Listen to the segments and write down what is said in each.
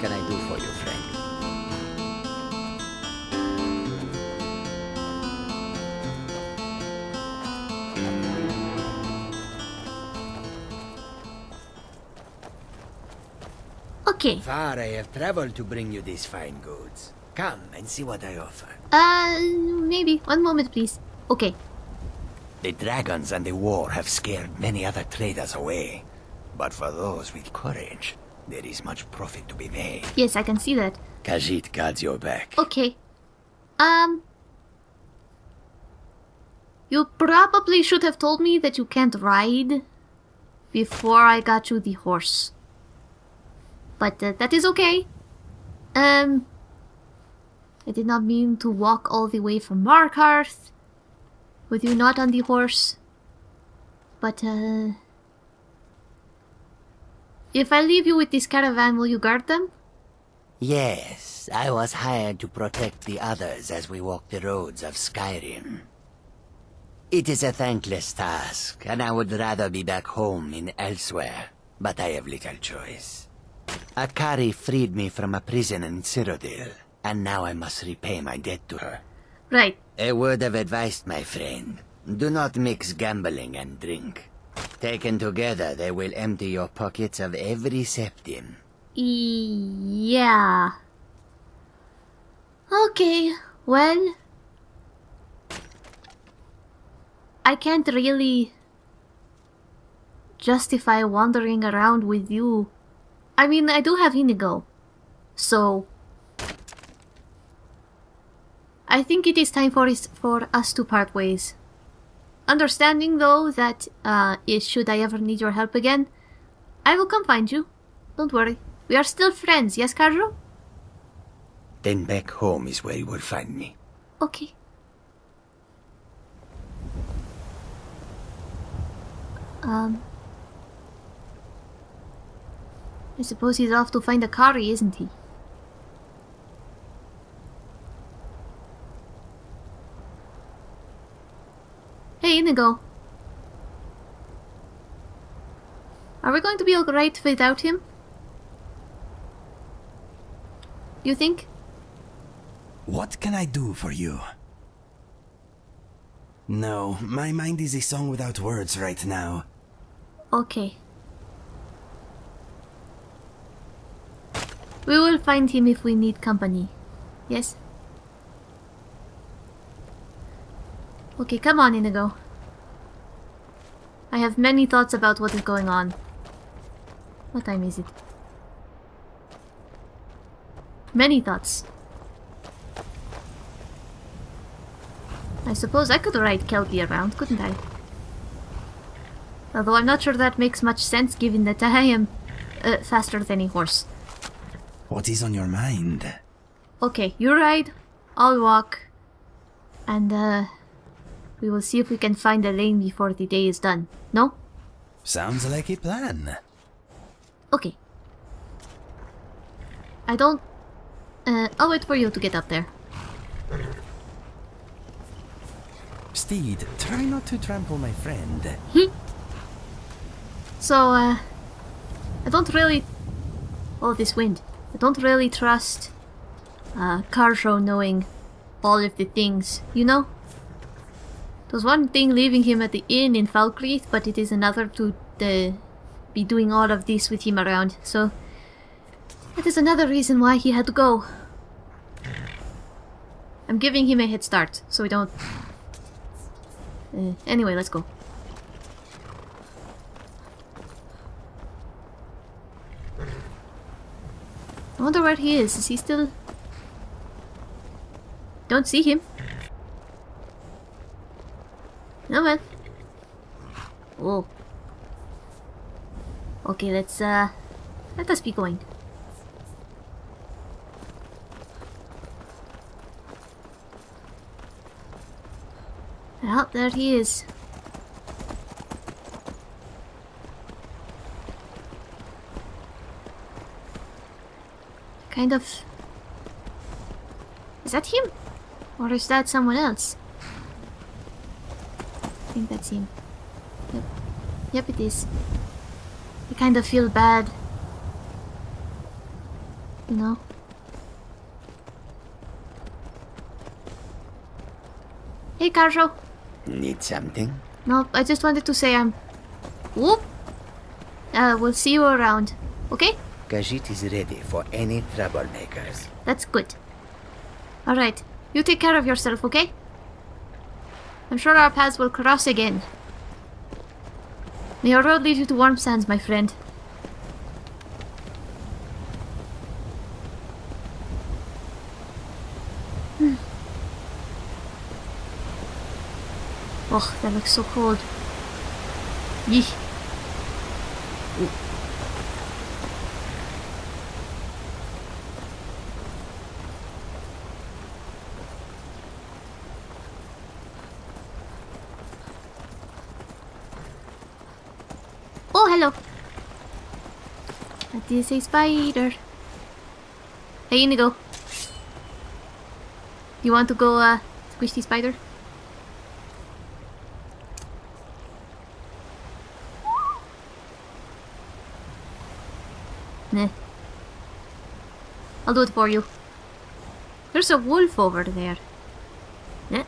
can I do for you, friend? Okay. Far I have traveled to bring you these fine goods. Come and see what I offer. Uh, maybe. One moment, please. Okay. The dragons and the war have scared many other traders away. But for those with courage, there is much profit to be made. Yes, I can see that. Khajiit guards your back. Okay. Um. You probably should have told me that you can't ride before I got you the horse. But uh, that is okay. Um. I did not mean to walk all the way from Markarth with you not on the horse. But, uh. If I leave you with this caravan, will you guard them? Yes, I was hired to protect the others as we walk the roads of Skyrim. It is a thankless task, and I would rather be back home in Elsweyr, but I have little choice. Ahkari freed me from a prison in Cyrodiil, and now I must repay my debt to her. Right. A word of advice, my friend. Do not mix gambling and drink. Taken together, they will empty your pockets of every septim. Yeah. Okay, well. I can't really justify wandering around with you. I mean, I do have Inigo. So. I think it is time for, for us to part ways. Understanding, though, that uh, if should I ever need your help again, I will come find you. Don't worry. We are still friends, yes, Kharjo? Then back home is where you will find me. Okay. Um. I suppose he's off to find Ahkari, isn't he? Hey, Inigo. Are we going to be alright without him? You think? What can I do for you? No, my mind is a song without words right now. Okay. We will find him if we need company. Yes? Okay, come on, Inigo. I have many thoughts about what is going on. What time is it? Many thoughts. I suppose I could ride Kelpie around, couldn't I? Although I'm not sure that makes much sense given that I am uh, faster than a horse. What is on your mind? Okay, you ride, I'll walk, and uh, we will see if we can find Elaine before the day is done. No? Sounds like a plan. Okay. I don't... Uh, I'll wait for you to get up there. Steed, try not to trample my friend. So, uh, I don't really... Oh, this wind. I don't really trust uh, Kharjo knowing all of the things, you know? Was one thing leaving him at the inn in Falkreath, but it is another to uh, be doing all of this with him around, so... That is another reason why he had to go. I'm giving him a head start, so we don't... Uh, anyway, let's go. I wonder where he is. Is he still... Don't see him. No man. Oh. Okay, let's uh let us be going. Well, there he is. Kind of... Is that him? Or is that someone else? Think that's him. Yep. Yep, it is. I kind of feel bad. you know. Hey, Kharjo. Need something? No, I just wanted to say I'm. Whoop. Uh, we'll see you around. Okay? Khajiit is ready for any troublemakers. That's good. Alright, you take care of yourself, okay? I'm sure our paths will cross again. May your road lead you to warm sands, my friend. Hmm. Oh, that looks so cold. Yee. Oh, hello. That is spider. Hey, Inigo. You want to go, uh, squish the spider? Nah. I'll do it for you. There's a wolf over there. Nah.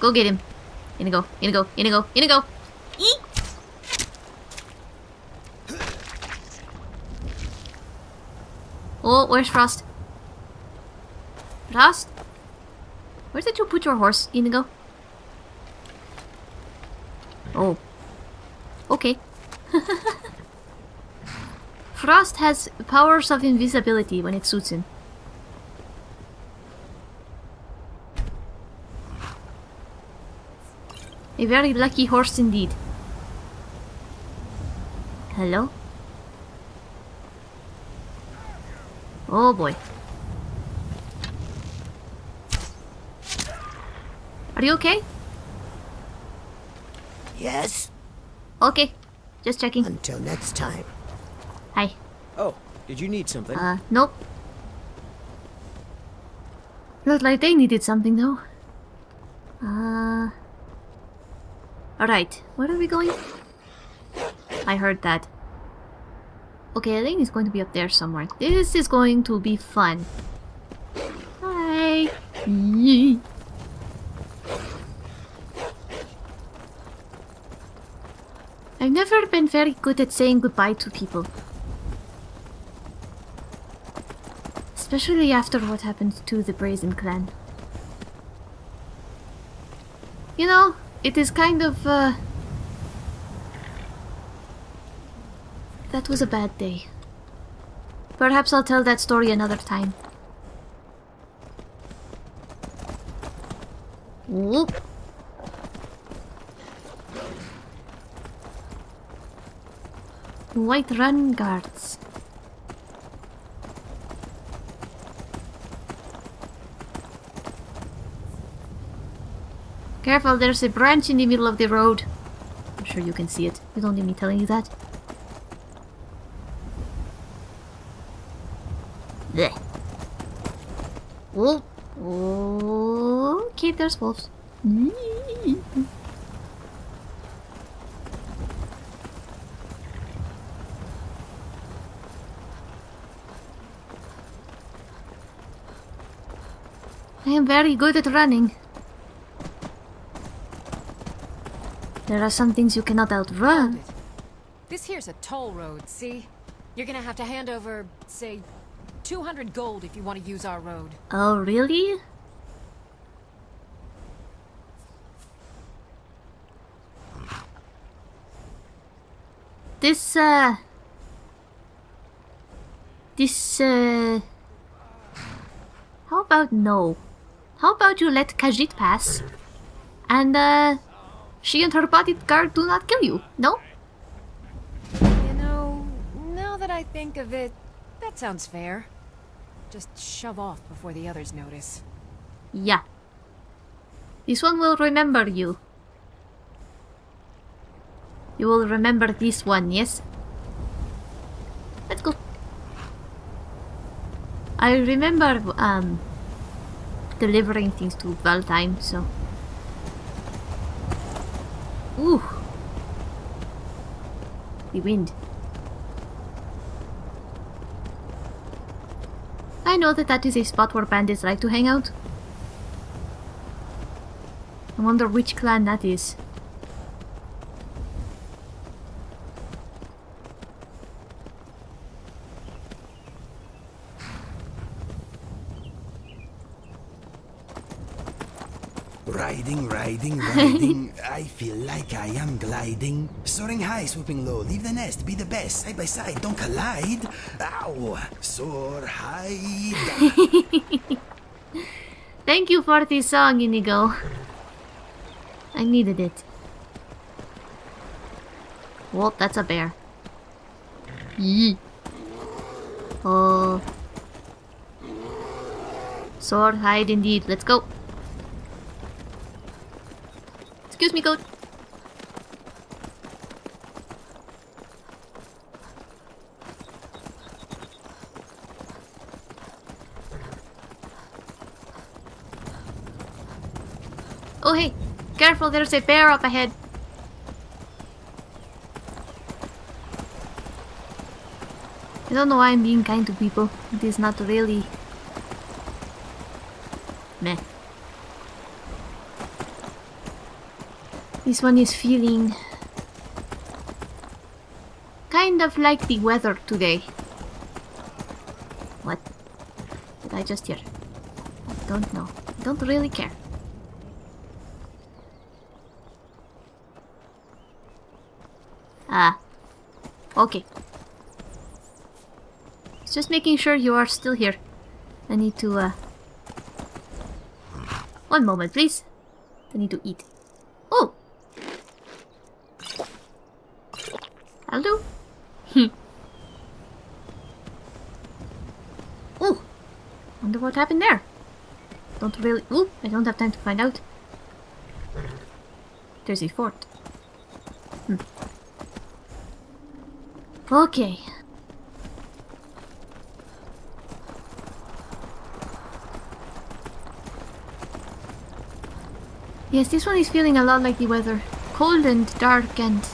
Go get him. Inigo, Inigo, Inigo, Inigo! Oh, where's Frost? Frost? Where did you put your horse, Inigo? Oh. Okay. Frost has powers of invisibility when it suits him. A very lucky horse indeed. Hello? Oh boy. Are you okay? Yes? Okay. Just checking. Until next time. Hi. Oh, did you need something? Uh, nope. Looked like they needed something though. Uh... Alright, where are we going? I heard that. Okay, I think he's going to be up there somewhere. This is going to be fun. Hi! Yee. I've never been very good at saying goodbye to people. Especially after what happened to the Brazen Clan. You know, it is kind of, uh... That was a bad day. Perhaps I'll tell that story another time. Whoop. Whiterun guards. Careful, there's a branch in the middle of the road. I'm sure you can see it. You don't need me telling you that. Blech. Oh. oh. Okay, there's wolves. I am very good at running. There are some things you cannot outrun. This here's a toll road, see? You're gonna have to hand over, say, 200 gold if you want to use our road. Oh, really? This, uh... This, uh... How about no? How about you let Khajiit pass? And, uh... She and her bodyguard do not kill you, no? You know, now that I think of it, that sounds fair. Just shove off before the others notice. Yeah. This one will remember you. You will remember this one, yes? Let's go. I remember, um, delivering things to Valtheim, so... Ooh. The wind. I know that that is a spot where bandits like to hang out. I wonder which clan that is. Riding. I feel like I am gliding. Soaring high, swooping low. Leave the nest, be the best. Side by side, don't collide. Ow! Soar high. Thank you for this song, Inigo. I needed it. Well, that's a bear. Yee. Oh. Sword hide indeed. Let's go. Excuse me, goat. Oh hey, careful, there's a bear up ahead. I don't know why I'm being kind to people. It is not really... Meh. This one is feeling... Kind of like the weather today. What? Did I just hear? I don't know. I don't really care. Ah. Okay. Just making sure you are still here. I need to, uh... One moment, please. I need to eat. Oh! Hello? Hmm. oh! Wonder what happened there. Don't really... Ooh, I don't have time to find out. There's a fort. Hmm. Okay. Yes, this one is feeling a lot like the weather. Cold and dark and...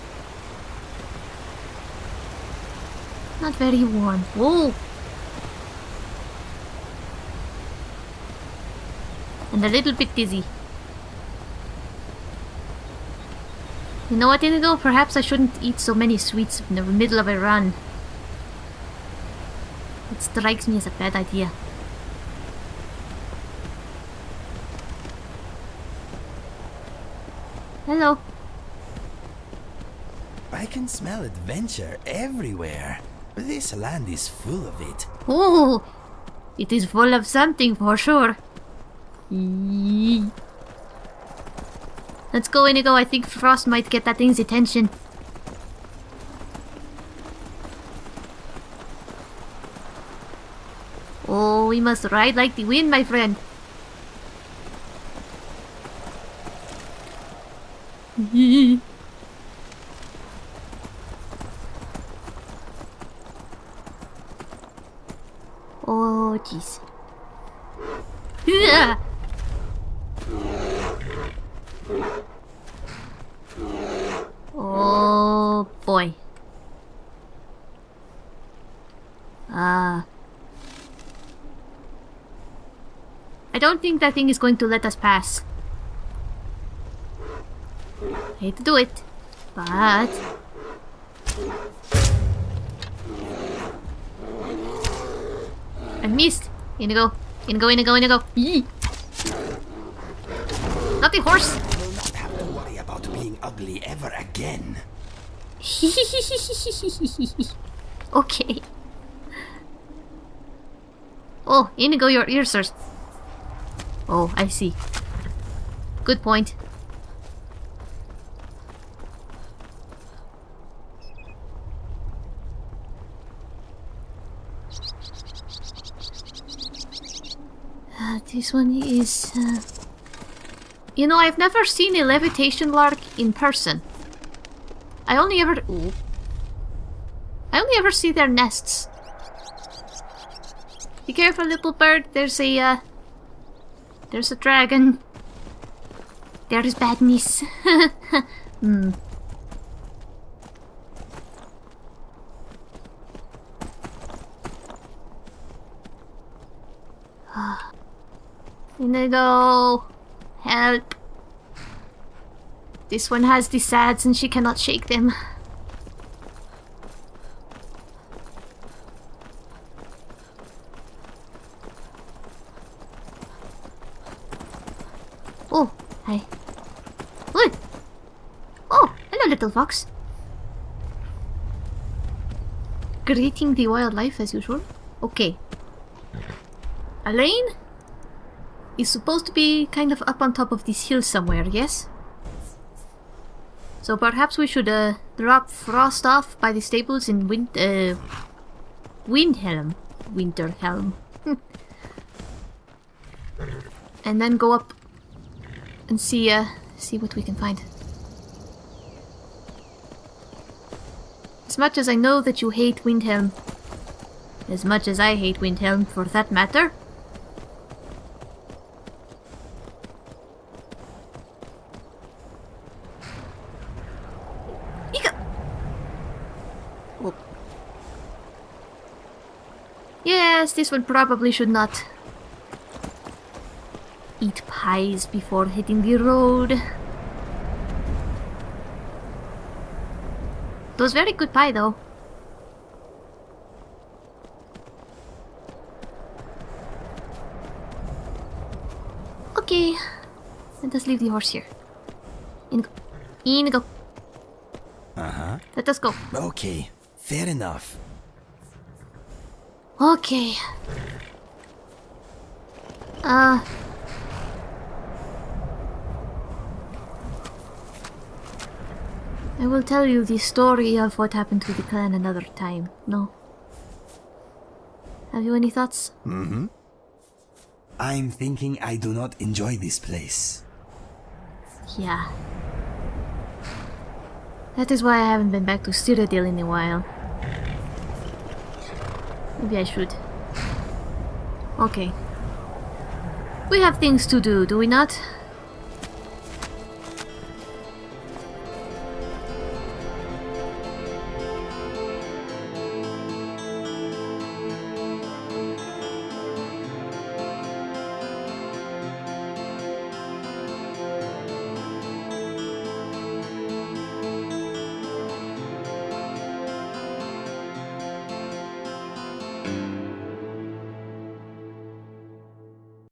Not very warm. Whoa! And a little bit dizzy. You know what, Inigo? Perhaps I shouldn't eat so many sweets in the middle of a run. It strikes me as a bad idea. Hello. I can smell adventure everywhere. This land is full of it. Oh, it is full of something for sure. Let's go, Inigo. I think Frost might get that thing's attention. Oh, we must ride like the wind, my friend. Oh, jeez. Oh boy. Ah. I don't think that thing is going to let us pass. Hate to do it, but... I missed! Inigo, Inigo, Inigo, Inigo. Yee. The horse! Will not have to worry about being ugly ever again. okay. Oh, Inigo, your ears are... Oh, I see. Good point. Uh, this one is... Uh... You know, I've never seen a levitation lark in person. I only ever... Ooh. I only ever see their nests. Be careful, little bird. There's a, uh... There's a dragon. There is badness. hmm. Inigo! Help! This one has the sads and she cannot shake them. Oh, hi. Look! Oh, hello little fox. Greeting the wildlife as usual. Okay. Elaine is supposed to be kind of up on top of this hill somewhere, yes? So perhaps we should uh, drop Frost off by the stables in Wind uh, Windhelm. Winterhelm. and then go up and see uh, see what we can find. As much as I know that you hate Windhelm, as much as I hate Windhelm for that matter, Ika! Oh. Yes, this one probably should not eat pies before hitting the road. It was very good pie though. Okay, let us leave the horse here. In go. In go. Uh-huh. Let us go. Okay, fair enough. Okay. Uh. I will tell you the story of what happened to the clan another time. No. Have you any thoughts? Mm-hmm. I'm thinking I do not enjoy this place. Yeah. That is why I haven't been back to Cyrodiil in a while. Maybe I should. Okay. We have things to do, do we not?